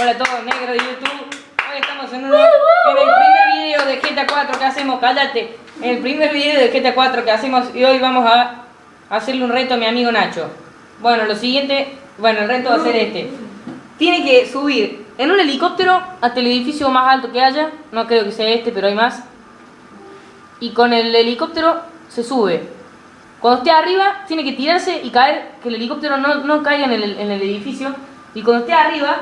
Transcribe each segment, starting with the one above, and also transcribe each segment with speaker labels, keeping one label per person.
Speaker 1: Hola a todos negros de YouTube. Hoy estamos en, el primer video de GTA 4 que hacemos, cállate. En el primer video de GTA 4 que hacemos y hoy vamos a hacerle un reto a mi amigo Nacho. Bueno, lo siguiente, bueno, el reto va a ser este. Tiene que subir en un helicóptero hasta el edificio más alto que haya. No creo que sea este, pero hay más. Y con el helicóptero se sube. Cuando esté arriba, tiene que tirarse y caer, que el helicóptero no, no caiga en el, en el edificio. Y cuando esté arriba,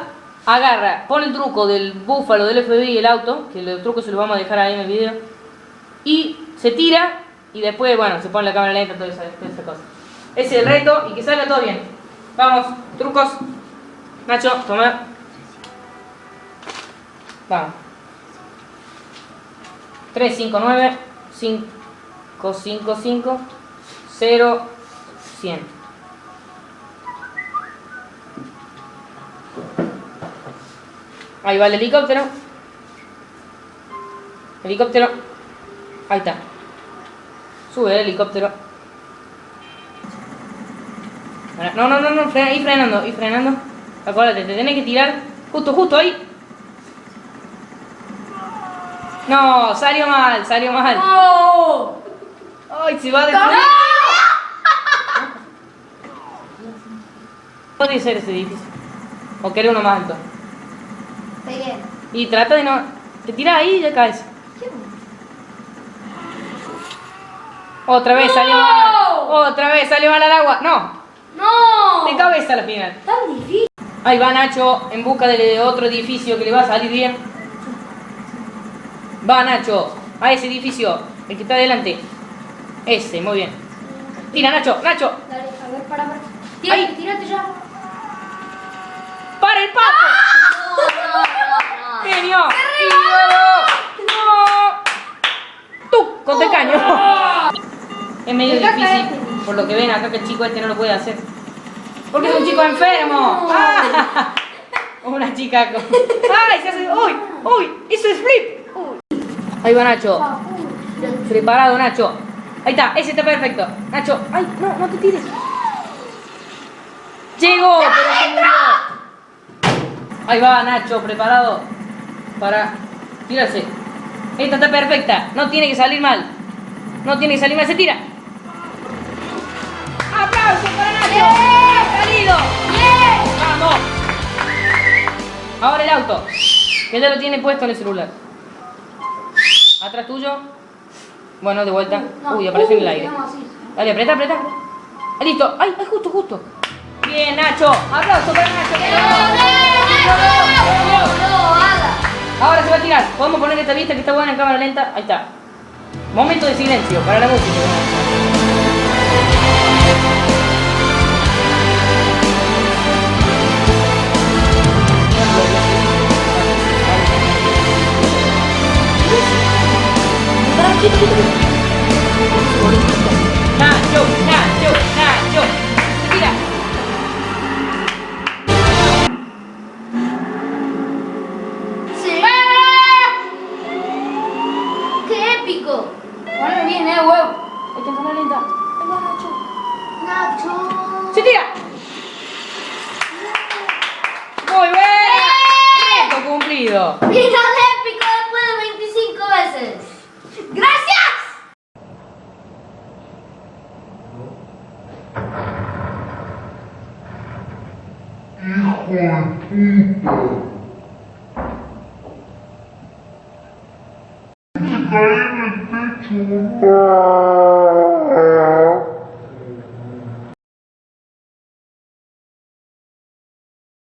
Speaker 1: agarra, pone el truco del búfalo, del FBI y el auto, que el truco se lo vamos a dejar ahí en el video. Y se tira y después, bueno, se pone la cámara lenta, toda esa, toda esa cosa. Ese es el reto y que salga todo bien. Vamos, trucos. Nacho, toma. Vamos. 359 555 0 100. Ahí va el helicóptero. Helicóptero. Ahí está. Sube el helicóptero. No, no, no, no, frena, y frenando, y frenando. Acuérdate, te tenés que tirar justo, justo ahí. No, salió mal, salió mal.
Speaker 2: ¡No!
Speaker 1: Ay, se va a destruir. Puede ser ese edificio. O querés uno más alto. Y trata de no. Te tiras ahí y ya caes. Otra vez salió
Speaker 2: ¡No!
Speaker 1: mal. Otra vez salió mal al agua. No,
Speaker 2: ¡No!
Speaker 1: de cabeza la final.
Speaker 2: Tan difícil.
Speaker 1: Ahí va Nacho en busca de otro edificio que le va a salir bien. Va Nacho a ese edificio, el que está adelante. Ese, muy bien. Tira Nacho, Nacho,
Speaker 2: Dale, a ver, para, para.
Speaker 1: Ahí.
Speaker 2: Tírate, tírate ya.
Speaker 1: para el papo.
Speaker 2: No, no, no, no.
Speaker 1: ¡Genio! ¡Y luego! ¡No! ¡Tú! ¡Con el caño! Es medio difícil, por lo que ven acá que el chico este no lo puede hacer. Porque es un chico enfermo. ¡Ah! Una chica con... ¡Ay! Se hace... ¡Uy! ¡Uy! ¡Eso es flip! Ahí va Nacho. Preparado, Nacho. Ahí está, ese está perfecto. Nacho, ay, no, no te tires. Llegó, pero se murió. Ahí va Nacho, preparado para tirarse. Esta está perfecta, no tiene que salir mal. No tiene que salir mal, se tira. ¡Aplauso para Nacho! ¡Ha salido! ¡Vamos! Ahora el auto, que ya lo tiene puesto en el celular. Atrás tuyo. Bueno, de vuelta. Uy, aparece en el aire. Dale, aprieta, aprieta. Ah, listo. Ay, ay, justo, justo. Bien, Nacho. Aplauso para Nacho. Ahora se va a tirar. Podemos poner esta vista que está buena en cámara lenta. Ahí está. Momento de silencio para la música. Nacho, Nacho, Nacho. Se tira.
Speaker 2: Sí. ¡Qué épico! Ponme bien, eh, huevo.
Speaker 1: En cámara lenta. Nacho.
Speaker 2: Nacho.
Speaker 1: ¡Se tira! ¡Muy bien! ¡Reto cumplido!
Speaker 2: Final épico después de 25 veces. ¡Gracias!
Speaker 3: Hijo de puta. Se cae en el techo.